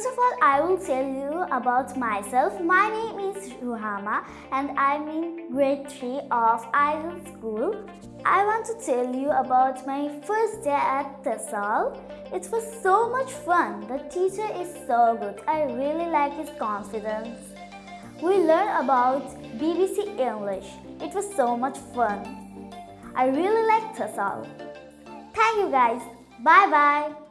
First of all, I will tell you about myself. My name is Ruhama and I'm in grade 3 of Idol School. I want to tell you about my first day at TESOL. It was so much fun. The teacher is so good. I really like his confidence. We learned about BBC English. It was so much fun. I really like TESOL. Thank you guys. Bye bye.